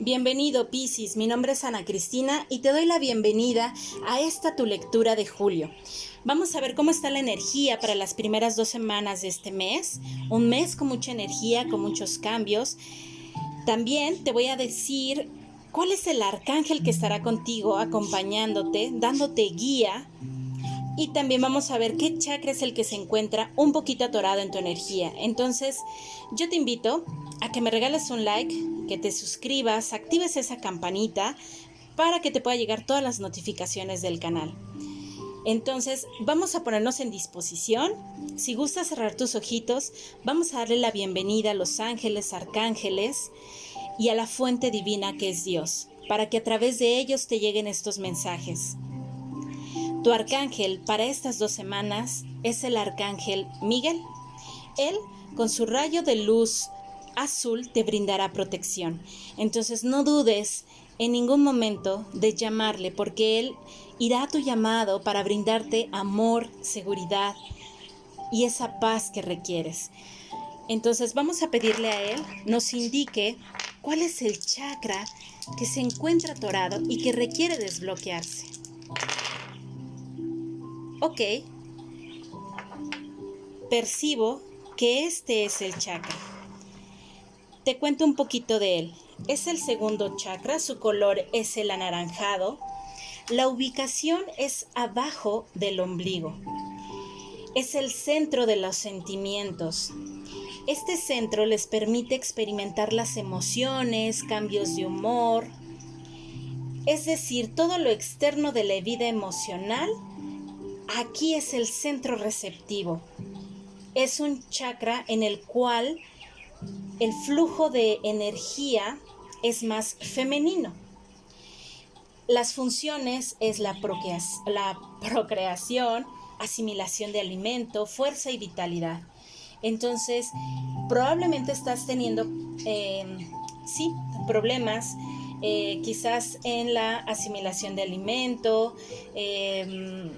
Bienvenido Piscis, mi nombre es Ana Cristina y te doy la bienvenida a esta tu lectura de julio. Vamos a ver cómo está la energía para las primeras dos semanas de este mes, un mes con mucha energía, con muchos cambios. También te voy a decir cuál es el arcángel que estará contigo, acompañándote, dándote guía. Y también vamos a ver qué chakra es el que se encuentra un poquito atorado en tu energía. Entonces, yo te invito a que me regales un like, que te suscribas, actives esa campanita para que te pueda llegar todas las notificaciones del canal. Entonces, vamos a ponernos en disposición. Si gustas cerrar tus ojitos, vamos a darle la bienvenida a los ángeles, arcángeles y a la fuente divina que es Dios, para que a través de ellos te lleguen estos mensajes. Tu arcángel para estas dos semanas es el arcángel Miguel. Él, con su rayo de luz azul te brindará protección. Entonces no dudes en ningún momento de llamarle porque Él irá a tu llamado para brindarte amor, seguridad y esa paz que requieres. Entonces vamos a pedirle a Él nos indique cuál es el chakra que se encuentra atorado y que requiere desbloquearse. Ok. Percibo que este es el chakra. Te cuento un poquito de él. Es el segundo chakra, su color es el anaranjado. La ubicación es abajo del ombligo. Es el centro de los sentimientos. Este centro les permite experimentar las emociones, cambios de humor, es decir, todo lo externo de la vida emocional, aquí es el centro receptivo. Es un chakra en el cual el flujo de energía es más femenino. Las funciones es la, procreación, asimilación de alimento, fuerza y vitalidad. Entonces, probablemente estás teniendo, em, sí, problemas eh, quizás en la asimilación de alimento, em,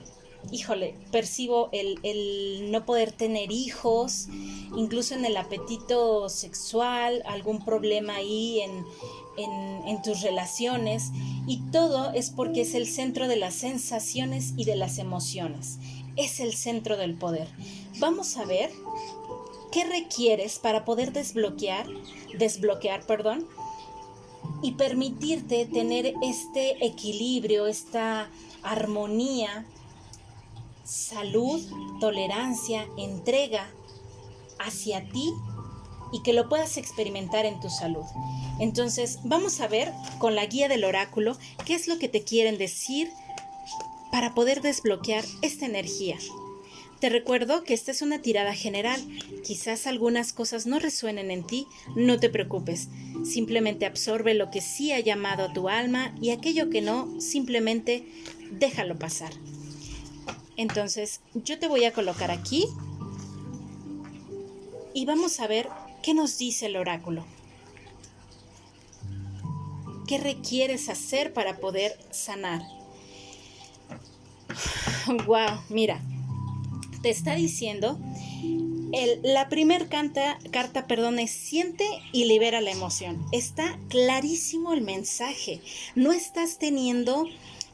híjole, percibo el, no poder tener hijos, incluso en el apetito sexual, algún problema ahí en, en tus relaciones. Y todo es porque es el centro de las sensaciones y de las emociones. Es el centro del poder. Vamos a ver qué requieres para poder desbloquear, desbloquear, perdón, y permitirte tener este equilibrio, esta armonía salud, tolerancia, entrega hacia ti y que lo puedas experimentar en tu salud. Entonces, vamos a ver con la guía del oráculo qué es lo que te quieren decir para poder desbloquear esta energía. Te recuerdo que esta es una tirada general. Quizás algunas cosas no resuenen en ti, no te preocupes. Simplemente absorbe lo que sí ha llamado a tu alma y aquello que no, simplemente déjalo pasar. Entonces yo te voy a colocar aquí y vamos a ver qué nos dice el oráculo. ¿Qué requieres hacer para poder sanar? Wow, mira, te está diciendo, la primera carta, perdón, es siente y libera la emoción. Está clarísimo el mensaje. No estás teniendo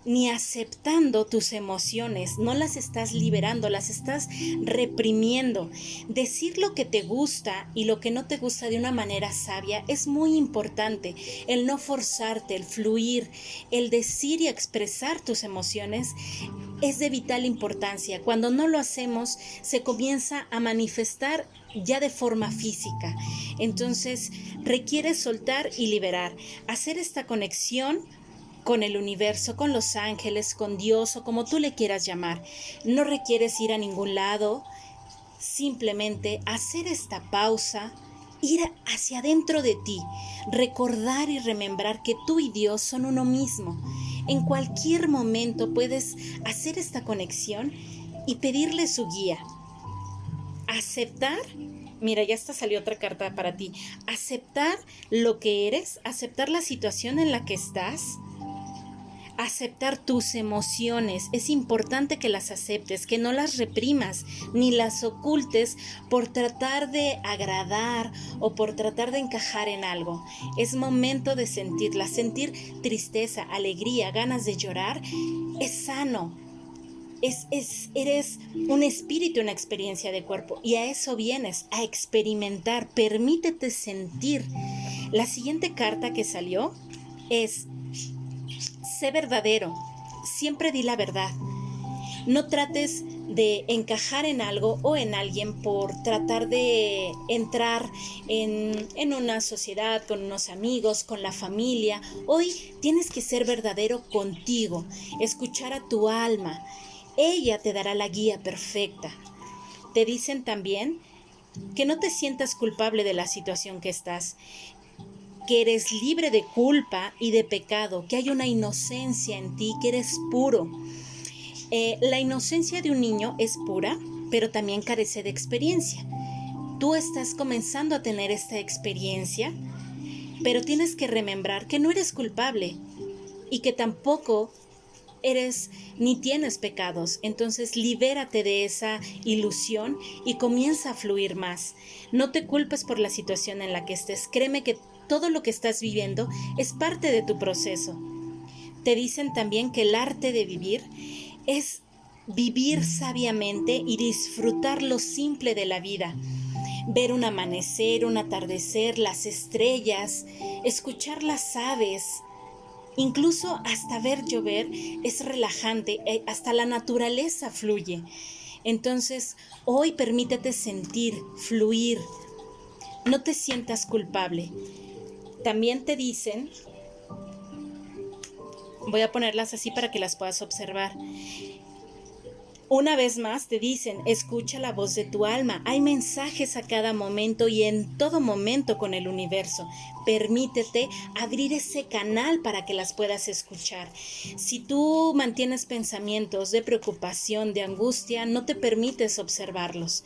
ni aceptando tus emociones, no las estás liberando, las estás reprimiendo. Decir lo que te gusta y lo que no te gusta de una manera sabia es muy importante. El no forzarte, el fluir, el decir y expresar tus emociones es de vital importancia. Cuando no lo hacemos, se comienza a manifestar ya de forma física. Entonces, requiere soltar y liberar, hacer esta conexión con el universo, con los ángeles, con Dios o como tú le quieras llamar. No requieres ir a ningún lado, simplemente hacer esta pausa, ir hacia adentro de ti, recordar y remembrar que tú y Dios son uno mismo. En cualquier momento puedes hacer esta conexión y pedirle su guía. Aceptar Mira, ya está salió otra carta para ti. Aceptar lo que eres, aceptar la situación en la que estás, aceptar tus emociones. Es importante que las aceptes, que no las reprimas ni las ocultes por tratar de agradar o por tratar de encajar en algo. Es momento de sentirlas. Sentir tristeza, alegría, ganas de llorar es sano. Es, es, eres un espíritu, una experiencia de cuerpo y a eso vienes, a experimentar, permítete sentir. La siguiente carta que salió es sé verdadero, siempre di la verdad. No trates de encajar en algo o en alguien por tratar de entrar en, en, una sociedad, con unos amigos, con la familia. Hoy tienes que ser verdadero contigo, escuchar a tu alma. Ella te dará la guía perfecta. Te dicen también que no te sientas culpable de la situación que estás que eres libre de culpa y de pecado, que hay una inocencia en ti, que eres puro. Eh, la inocencia de un niño es pura, pero también carece de experiencia. Tú estás comenzando a tener esta experiencia, pero tienes que remembrar que no eres culpable y que tampoco eres ni tienes pecados. Entonces libérate de esa ilusión y comienza a fluir más. No te culpes por la situación en la que estés. Créeme que todo lo que estás viviendo es parte de tu proceso. Te dicen también que el arte de vivir es vivir sabiamente y disfrutar lo simple de la vida. Ver un amanecer, un atardecer, las estrellas, escuchar las aves, incluso hasta ver llover es relajante, eh, hasta la naturaleza fluye. Entonces, hoy permítete sentir, fluir. No te sientas culpable. También te dicen, voy a ponerlas así para que las puedas observar. Una vez más te dicen, escucha la voz de tu alma. Hay mensajes a cada momento y en todo momento con el universo. Permítete abrir ese canal para que las puedas escuchar. Si tú mantienes pensamientos de preocupación, de angustia, no te permites observarlos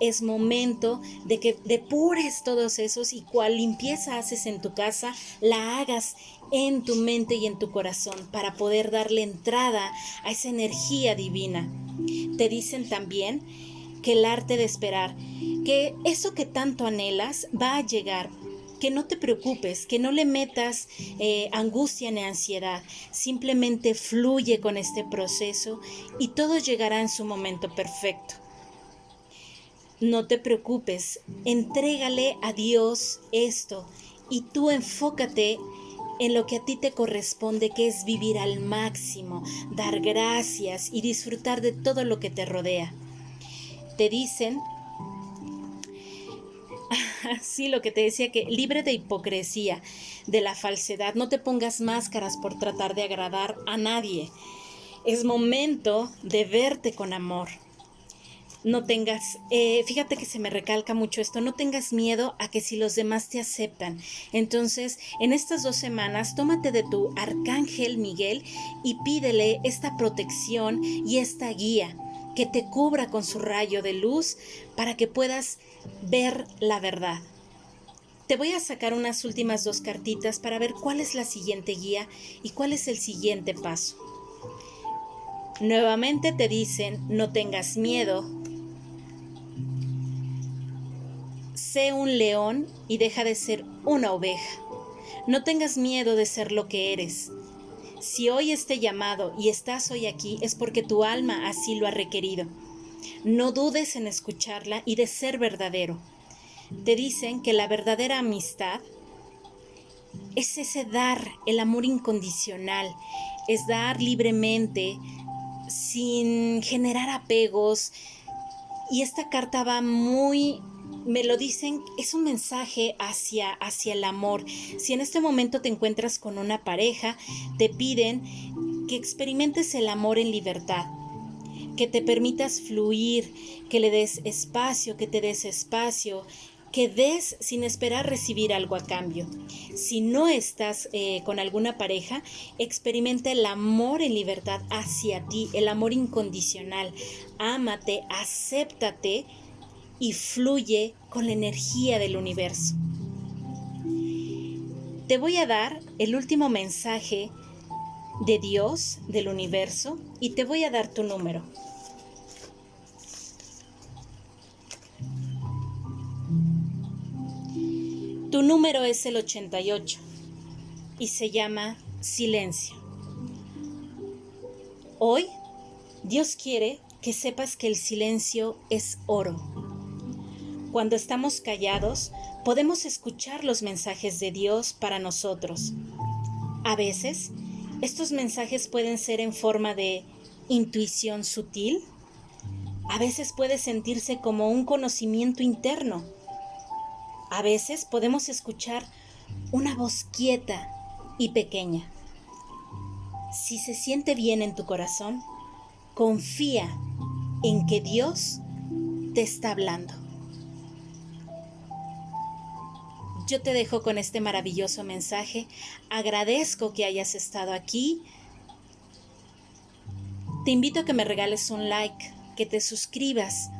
es momento de que depures todos esos y cual limpieza haces en tu casa, la hagas en tu mente y en tu corazón para poder darle entrada a esa energía divina. Te dicen también que el arte de esperar, que eso que tanto anhelas va a llegar, que no te preocupes, que no le metas eh, angustia ni ansiedad, simplemente fluye con este proceso y todo llegará en su momento perfecto. No te preocupes, entrégale a Dios esto y tú enfócate en lo que a ti te corresponde, que es vivir al máximo, dar gracias y disfrutar de todo lo que te rodea. Te dicen, sí, lo que te decía, que libre de hipocresía, de la falsedad, no te pongas máscaras por tratar de agradar a nadie. Es momento de verte con amor no tengas, eh, fíjate que se me recalca mucho esto, no tengas miedo a que si los demás te aceptan. Entonces, en estas dos semanas, tómate de tu arcángel Miguel y pídele esta protección y esta guía que te cubra con su rayo de luz para que puedas ver la verdad. Te voy a sacar unas últimas dos cartitas para ver cuál es la siguiente guía y cuál es el siguiente paso. Nuevamente te dicen, no tengas miedo, un león y deja de ser una oveja. No tengas miedo de ser lo que eres. Si hoy este llamado y estás hoy aquí es porque tu alma así lo ha requerido. No dudes en escucharla y de ser verdadero. Te dicen que la verdadera amistad es ese dar, el amor incondicional, es dar libremente, sin generar apegos. Y esta carta va muy me lo dicen, es un mensaje hacia, hacia el amor. Si en este momento te encuentras con una pareja, te piden que experimentes el amor en libertad, que te permitas fluir, que le des espacio, que te des espacio, que des sin esperar recibir algo a cambio. Si no estás eh, con alguna pareja, experimenta el amor en libertad hacia ti, el amor incondicional. Ámate, acéptate y fluye con la energía del universo. Te voy a dar el último mensaje de Dios, del universo, y te voy a dar tu número. Tu número es el 88 y se llama silencio. Hoy, Dios quiere que sepas que el silencio es oro. Cuando estamos callados, podemos escuchar los mensajes de Dios para nosotros. A veces, estos mensajes pueden ser en forma de intuición sutil. A veces puede sentirse como un conocimiento interno a veces podemos escuchar una voz quieta y pequeña. Si se siente bien en tu corazón, confía en que Dios te está hablando. Yo te dejo con este maravilloso mensaje. Agradezco que hayas estado aquí. Te invito a que me regales un like, que te suscribas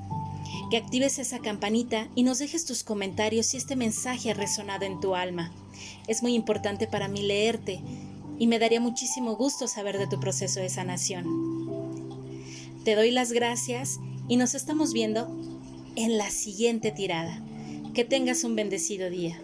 que actives esa campanita y nos dejes tus comentarios si este mensaje ha resonado en tu alma. Es muy importante para mí leerte y me daría muchísimo gusto saber de tu proceso de sanación. Te doy las gracias y nos estamos viendo en la siguiente tirada. Que tengas un bendecido día.